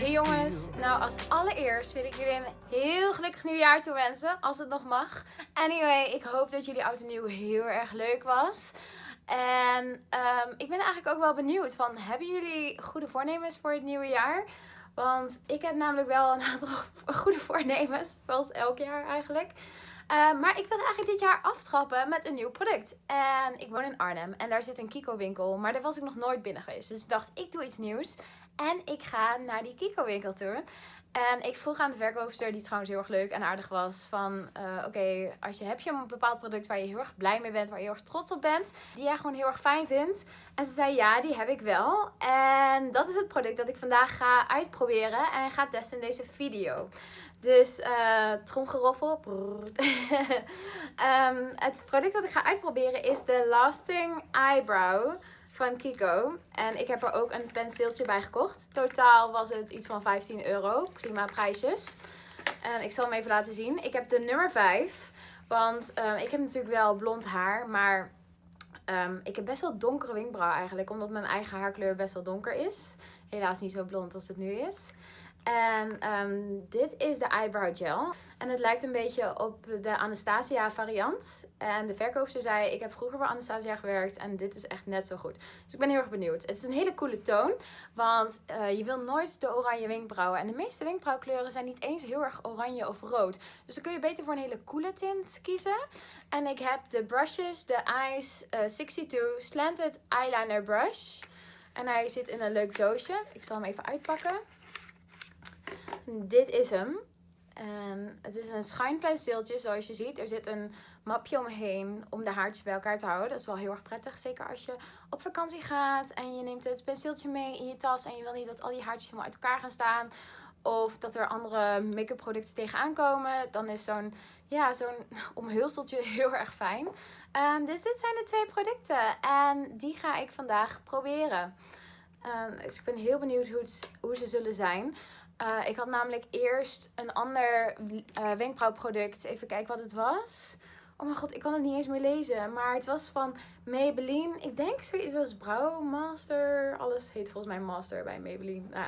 Hey jongens, nou als allereerst wil ik jullie een heel gelukkig nieuwjaar toewensen, als het nog mag. Anyway, ik hoop dat jullie oud en nieuw heel erg leuk was. En ehm, ik ben eigenlijk ook wel benieuwd van, hebben jullie goede voornemens voor het nieuwe jaar? Want ik heb namelijk wel een aantal goede voornemens, zoals elk jaar eigenlijk. Uh, maar ik wilde eigenlijk dit jaar aftrappen met een nieuw product. En ik woon in Arnhem en daar zit een Kiko winkel. Maar daar was ik nog nooit binnen geweest. Dus ik dacht, ik doe iets nieuws. En ik ga naar die Kiko winkel toe. En ik vroeg aan de verkoopster, die trouwens heel erg leuk en aardig was, van uh, oké, als je heb je een bepaald product waar je heel erg blij mee bent, waar je heel erg trots op bent, die jij gewoon heel erg fijn vindt. En ze zei ja, die heb ik wel. En dat is het product dat ik vandaag ga uitproberen en ga testen in deze video. Dus uh, tromgeroffel. um, het product dat ik ga uitproberen is de Lasting Eyebrow van Kiko. En ik heb er ook een penseeltje bij gekocht. Totaal was het iets van 15 euro. Prima prijsjes. En ik zal hem even laten zien. Ik heb de nummer 5. Want um, ik heb natuurlijk wel blond haar. Maar um, ik heb best wel donkere wenkbrauw eigenlijk. Omdat mijn eigen haarkleur best wel donker is. Helaas niet zo blond als het nu is. En um, dit is de eyebrow gel. En het lijkt een beetje op de Anastasia variant. En de verkoopster zei, ik heb vroeger voor Anastasia gewerkt en dit is echt net zo goed. Dus ik ben heel erg benieuwd. Het is een hele coole toon, want uh, je wil nooit de oranje wenkbrauwen. En de meeste wenkbrauwkleuren zijn niet eens heel erg oranje of rood. Dus dan kun je beter voor een hele coole tint kiezen. En ik heb de brushes, de Eyes uh, 62 Slanted Eyeliner Brush. En hij zit in een leuk doosje. Ik zal hem even uitpakken. Dit is hem. Het is een schuinpenseeltje zoals je ziet. Er zit een mapje omheen om de haartjes bij elkaar te houden. Dat is wel heel erg prettig. Zeker als je op vakantie gaat en je neemt het penseeltje mee in je tas. En je wil niet dat al die haartjes helemaal uit elkaar gaan staan. Of dat er andere make-up producten tegenaan komen. Dan is zo'n ja, zo'n omhulseltje heel erg fijn. Dus dit zijn de twee producten. En die ga ik vandaag proberen. Dus ik ben heel benieuwd hoe, het, hoe ze zullen zijn. Uh, ik had namelijk eerst een ander uh, wenkbrauwproduct. Even kijken wat het was. Oh mijn god, ik kan het niet eens meer lezen. Maar het was van Maybelline. Ik denk zoiets als Brouwmaster. Alles heet volgens mij Master bij Maybelline. Nou,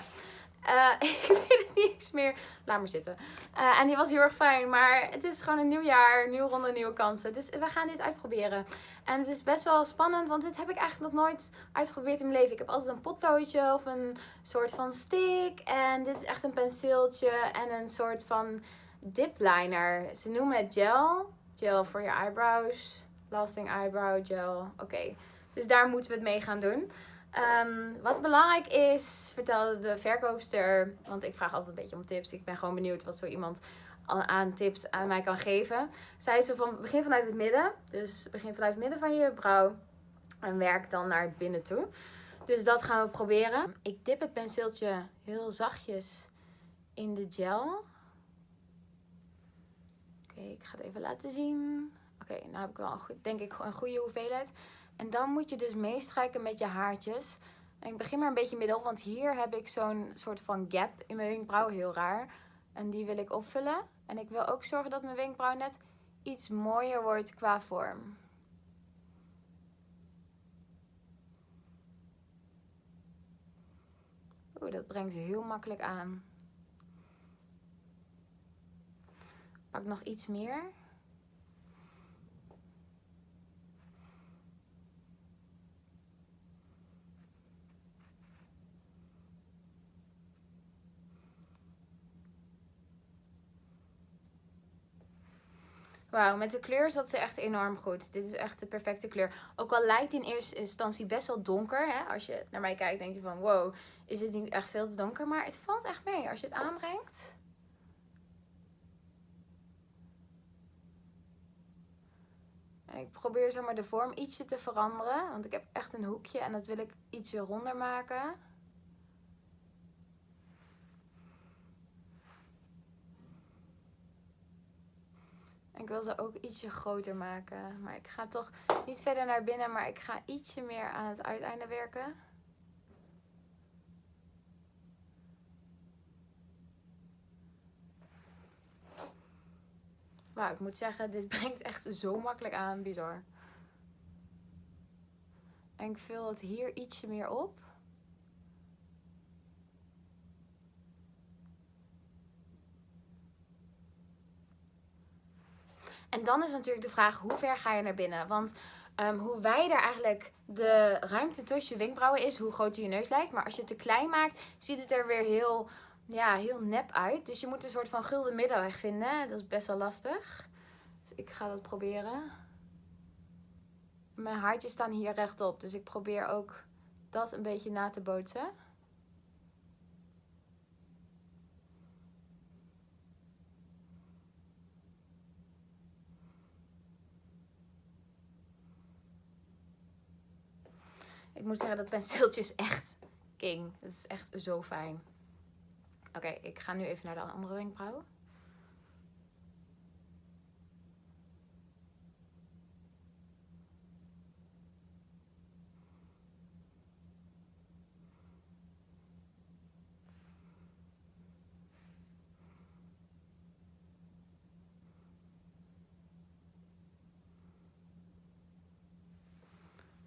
uh, ik weet het niet eens meer. Laat maar zitten. Uh, en die was heel erg fijn. Maar het is gewoon een nieuw jaar. Nieuwe ronde, nieuwe kansen. Dus we gaan dit uitproberen. En het is best wel spannend. Want dit heb ik eigenlijk nog nooit uitgeprobeerd in mijn leven. Ik heb altijd een potloodje of een soort van stick. En dit is echt een penseeltje. En een soort van dip liner. Ze noemen het gel. Gel voor je eyebrows. Lasting eyebrow gel. Oké. Dus daar moeten we het mee gaan doen. Um, wat belangrijk is, vertelde de verkoopster, want ik vraag altijd een beetje om tips. Ik ben gewoon benieuwd wat zo iemand aan tips aan mij kan geven. Zij ze van begin vanuit het midden, dus begin vanuit het midden van je brauw en werk dan naar binnen toe. Dus dat gaan we proberen. Ik dip het penseeltje heel zachtjes in de gel. Oké, ik ga het even laten zien. Oké, nou heb ik wel een goed, denk ik een goede hoeveelheid. En dan moet je dus meestrijken met je haartjes. En ik begin maar een beetje middel, want hier heb ik zo'n soort van gap in mijn wenkbrauw. Heel raar. En die wil ik opvullen. En ik wil ook zorgen dat mijn wenkbrauw net iets mooier wordt qua vorm. Oeh, dat brengt heel makkelijk aan. Pak nog iets meer. Wauw, met de kleur zat ze echt enorm goed. Dit is echt de perfecte kleur. Ook al lijkt in eerste instantie best wel donker. Hè? Als je naar mij kijkt, denk je van wow, is dit niet echt veel te donker? Maar het valt echt mee als je het aanbrengt. Ik probeer zeg maar de vorm ietsje te veranderen. Want ik heb echt een hoekje en dat wil ik ietsje ronder maken. Ik wil ze ook ietsje groter maken. Maar ik ga toch niet verder naar binnen, maar ik ga ietsje meer aan het uiteinde werken. Wauw, ik moet zeggen, dit brengt echt zo makkelijk aan. Bizar. En ik vul het hier ietsje meer op. En dan is natuurlijk de vraag, hoe ver ga je naar binnen? Want um, hoe wijder eigenlijk de ruimte tussen je wenkbrauwen is, hoe groter je neus lijkt. Maar als je het te klein maakt, ziet het er weer heel, ja, heel nep uit. Dus je moet een soort van gulden middenweg vinden. Dat is best wel lastig. Dus ik ga dat proberen. Mijn haartjes staan hier rechtop, dus ik probeer ook dat een beetje na te bootsen. Ik moet zeggen, dat penseeltje is echt king. Het is echt zo fijn. Oké, ik ga nu even naar de andere wenkbrauw.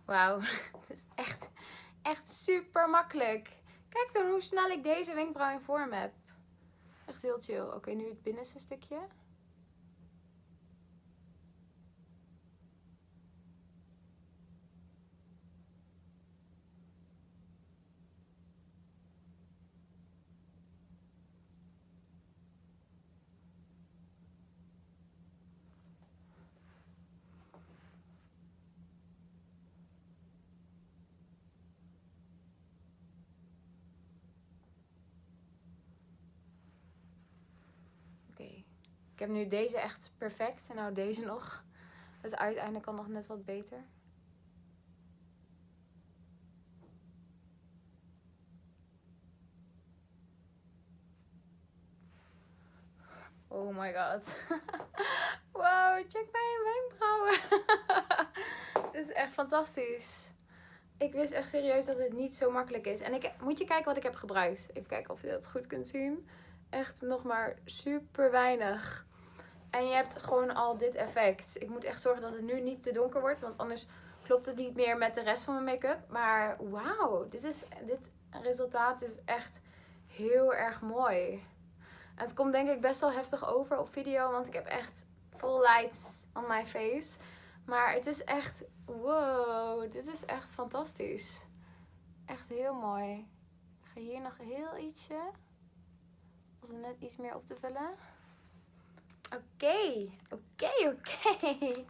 Wauw, het is echt, echt super makkelijk. Kijk dan hoe snel ik deze wenkbrauw in vorm heb. Echt heel chill. Oké, nu het binnenste stukje. Ik heb nu deze echt perfect. En nou deze nog. Het uiteinde kan nog net wat beter. Oh my god. wow, check mijn wenkbrauwen. Dit is echt fantastisch. Ik wist echt serieus dat het niet zo makkelijk is. En ik, moet je kijken wat ik heb gebruikt. Even kijken of je dat goed kunt zien. Echt nog maar super weinig. En je hebt gewoon al dit effect. Ik moet echt zorgen dat het nu niet te donker wordt. Want anders klopt het niet meer met de rest van mijn make-up. Maar wauw, dit, is, dit resultaat is echt heel erg mooi. Het komt denk ik best wel heftig over op video. Want ik heb echt full lights on my face. Maar het is echt, wow, dit is echt fantastisch. Echt heel mooi. Ik ga hier nog heel ietsje. Als er net iets meer op te vullen. Oké, oké, oké.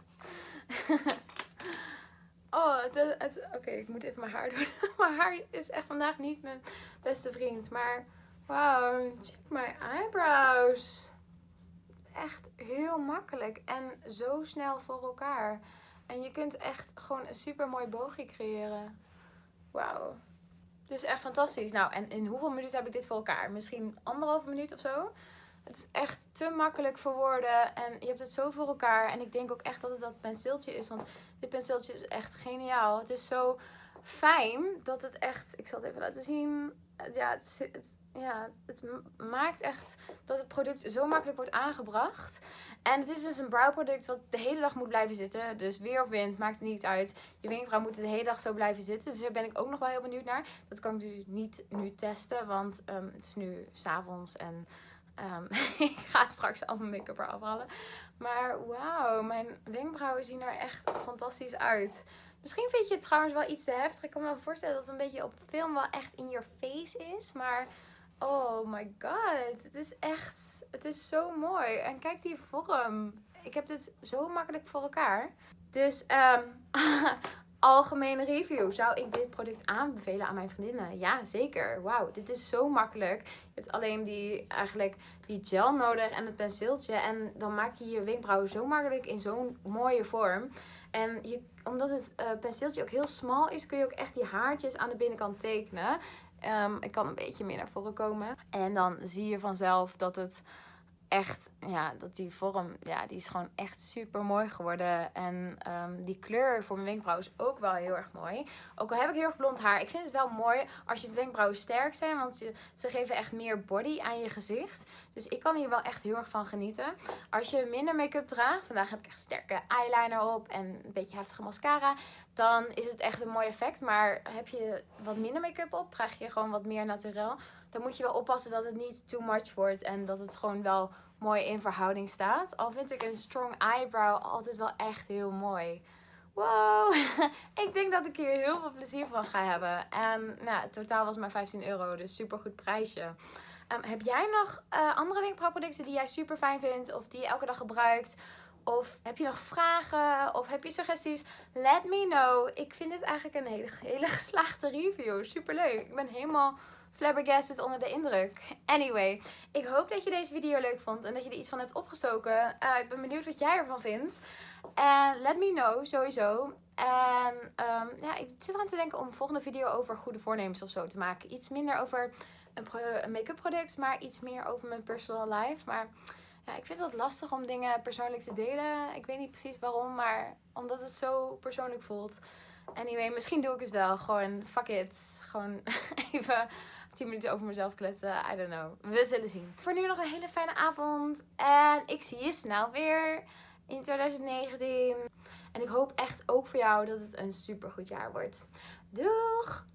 oh, het, het, oké, ik moet even mijn haar doen. mijn haar is echt vandaag niet mijn beste vriend. Maar wow, check my eyebrows. Echt heel makkelijk en zo snel voor elkaar. En je kunt echt gewoon een super mooi boogje creëren. Wauw. Dit is echt fantastisch. Nou, en in hoeveel minuten heb ik dit voor elkaar? Misschien anderhalve minuut of zo? Het is echt te makkelijk voor woorden. En je hebt het zo voor elkaar. En ik denk ook echt dat het dat penseeltje is. Want dit penseeltje is echt geniaal. Het is zo fijn dat het echt... Ik zal het even laten zien. Ja, het, ja, het maakt echt dat het product zo makkelijk wordt aangebracht. En het is dus een browproduct wat de hele dag moet blijven zitten. Dus weer of wind, maakt niet uit. Je wenkbrauw moet de hele dag zo blijven zitten. Dus daar ben ik ook nog wel heel benieuwd naar. Dat kan ik dus niet nu testen, want um, het is nu s'avonds en... Um, ik ga straks al mijn make-up eraf halen. Maar wauw, mijn wenkbrauwen zien er echt fantastisch uit. Misschien vind je het trouwens wel iets te heftig. Ik kan me wel voorstellen dat het een beetje op film wel echt in your face is. Maar oh my god, het is echt, het is zo mooi. En kijk die vorm. Ik heb dit zo makkelijk voor elkaar. Dus um, algemene review. Zou ik dit product aanbevelen aan mijn vriendinnen? Ja, zeker. Wauw, dit is zo makkelijk. Je hebt alleen die, eigenlijk die gel nodig en het penseeltje. En dan maak je je wenkbrauwen zo makkelijk in zo'n mooie vorm. En je, omdat het uh, penseeltje ook heel smal is, kun je ook echt die haartjes aan de binnenkant tekenen. Um, ik kan een beetje meer naar voren komen. En dan zie je vanzelf dat het echt, ja, dat die vorm, ja, die is gewoon echt super mooi geworden. En ehm, die kleur voor mijn wenkbrauw is ook wel heel erg mooi. Ook al heb ik heel erg blond haar, ik vind het wel mooi als je wenkbrauwen sterk zijn, want ze, geven echt meer body aan je gezicht. Dus ik kan hier wel echt heel erg van genieten. Als je minder make-up draagt, vandaag heb ik echt sterke eyeliner op en een beetje heftige mascara, dan is het echt een mooi effect. Maar heb je wat minder make-up op, draag je gewoon wat meer naturel dan moet je wel oppassen dat het niet too much wordt. En dat het gewoon wel mooi in verhouding staat. Al vind ik een strong eyebrow altijd wel echt heel mooi. Wow, ik denk dat ik hier heel veel plezier van ga hebben. En nou, het totaal was maar 15 euro, dus super goed prijsje. Um, heb jij nog uh, andere wenkbrauwproducten die jij super fijn vindt of die je elke dag gebruikt? Of heb je nog vragen? Of heb je suggesties? Let me know. Ik vind dit eigenlijk een hele, hele geslaagde review. Super leuk. Ik ben helemaal flabbergasted onder de indruk. Anyway, ik hoop dat je deze video leuk vond en dat je er iets van hebt opgestoken. Uh, ik ben benieuwd wat jij ervan vindt. En let me know, sowieso. En um, ja, ik zit eraan te denken om een volgende video over goede voornemens of zo te maken. Iets minder over een, een make-up product, maar iets meer over mijn personal life. Maar ja, ik vind het lastig om dingen persoonlijk te delen. Ik weet niet precies waarom, maar omdat het zo persoonlijk voelt. Anyway, misschien doe ik het wel. Gewoon, fuck it. Gewoon even 10 minuten over mezelf kletsen. I don't know. We zullen zien. Voor nu nog een hele fijne avond. En ik zie je snel weer in 2019. En ik hoop echt ook voor jou dat het een super goed jaar wordt. Doeg!